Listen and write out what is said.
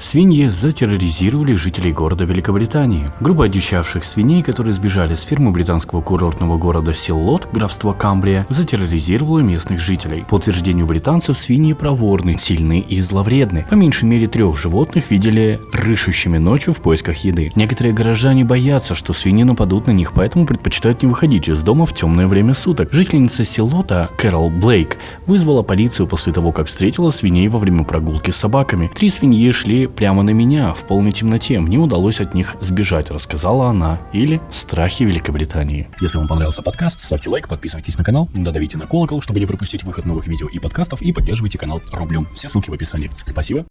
Свиньи затерроризировали жителей города Великобритании. Группа одичавших свиней, которые сбежали с фермы британского курортного города Силлот, графства Камбрия, затерроризировала местных жителей. По утверждению британцев, свиньи проворны, сильны и зловредны. По меньшей мере трех животных видели рыщущими ночью в поисках еды. Некоторые горожане боятся, что свиньи нападут на них, поэтому предпочитают не выходить из дома в темное время суток. Жительница Силлота Кэрол Блейк вызвала полицию после того, как встретила свиней во время прогулки с собаками. Три свиньи шли прямо на меня в полной темноте. Мне удалось от них сбежать, рассказала она. Или «Страхи Великобритании». Если вам понравился подкаст, ставьте лайк, подписывайтесь на канал, додавите на колокол, чтобы не пропустить выход новых видео и подкастов, и поддерживайте канал рублем. Все ссылки в описании. Спасибо